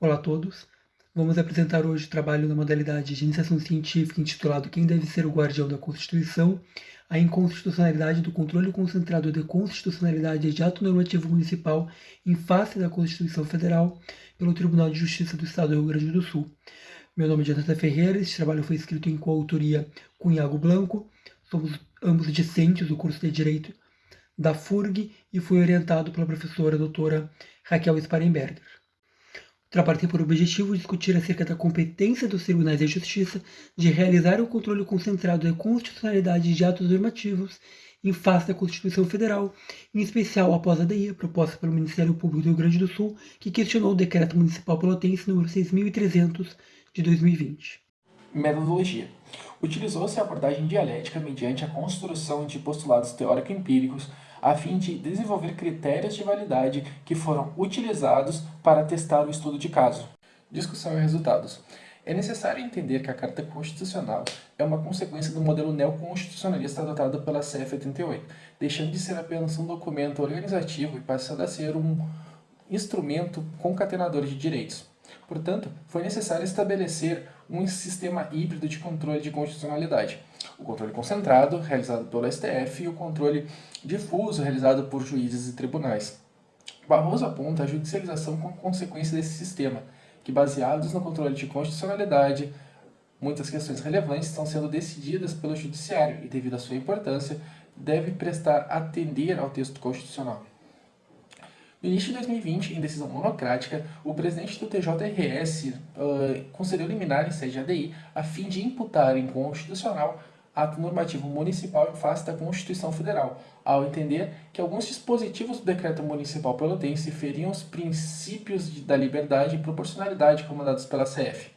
Olá a todos. Vamos apresentar hoje o trabalho na modalidade de iniciação científica intitulado Quem deve ser o guardião da Constituição, a inconstitucionalidade do controle concentrado de constitucionalidade de ato normativo municipal em face da Constituição Federal pelo Tribunal de Justiça do Estado do Rio Grande do Sul. Meu nome é Jonathan Ferreira, este trabalho foi escrito em coautoria com Iago Blanco, somos ambos discentes do curso de Direito da FURG e foi orientado pela professora doutora Raquel Sparenberger. Trabalho por objetivo discutir acerca da competência dos tribunais de justiça de realizar o controle concentrado da constitucionalidade de atos normativos em face da Constituição Federal, em especial após a DI proposta pelo Ministério Público do Rio Grande do Sul, que questionou o Decreto Municipal Pelotense número 6.300 de 2020. Metodologia. Utilizou-se a abordagem dialética mediante a construção de postulados teórico-empíricos a fim de desenvolver critérios de validade que foram utilizados para testar o estudo de caso. Discussão e resultados. É necessário entender que a Carta Constitucional é uma consequência do modelo neoconstitucionalista adotado pela CF 88, deixando de ser apenas um documento organizativo e passando a ser um instrumento concatenador de direitos. Portanto, foi necessário estabelecer um sistema híbrido de controle de constitucionalidade. O controle concentrado, realizado pelo STF, e o controle difuso, realizado por juízes e tribunais. Barroso aponta a judicialização como consequência desse sistema, que, baseados no controle de constitucionalidade, muitas questões relevantes estão sendo decididas pelo judiciário e, devido à sua importância, deve prestar atender ao texto constitucional. No início de 2020, em decisão monocrática, o presidente do TJRS uh, concedeu liminar em sede ADI a fim de imputar em constitucional ato normativo municipal em face da Constituição Federal, ao entender que alguns dispositivos do decreto municipal pelotense feriam os princípios da liberdade e proporcionalidade comandados pela CF.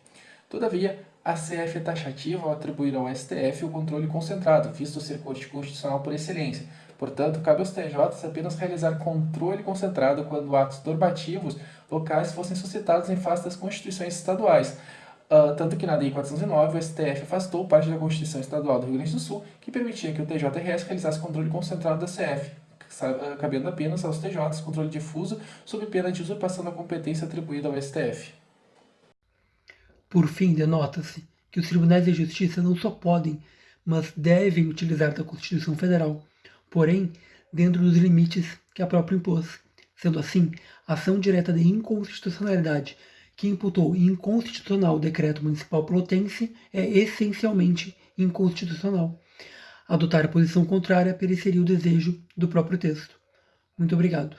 Todavia, a CF é taxativa ao atribuir ao STF o controle concentrado, visto ser constitucional por excelência, Portanto, cabe aos TJs apenas realizar controle concentrado quando atos normativos locais fossem suscitados em face das constituições estaduais. Uh, tanto que na DI 409 o STF afastou parte da Constituição Estadual do Rio Grande do Sul que permitia que o TJRS realizasse controle concentrado da CF, ah, cabendo apenas aos TJs controle difuso sob pena de usurpação da competência atribuída ao STF. Por fim, denota-se que os tribunais de justiça não só podem, mas devem utilizar da Constituição Federal porém dentro dos limites que a própria impôs. Sendo assim, a ação direta de inconstitucionalidade que imputou inconstitucional o decreto municipal pelotense é essencialmente inconstitucional. Adotar a posição contrária pereceria o desejo do próprio texto. Muito obrigado.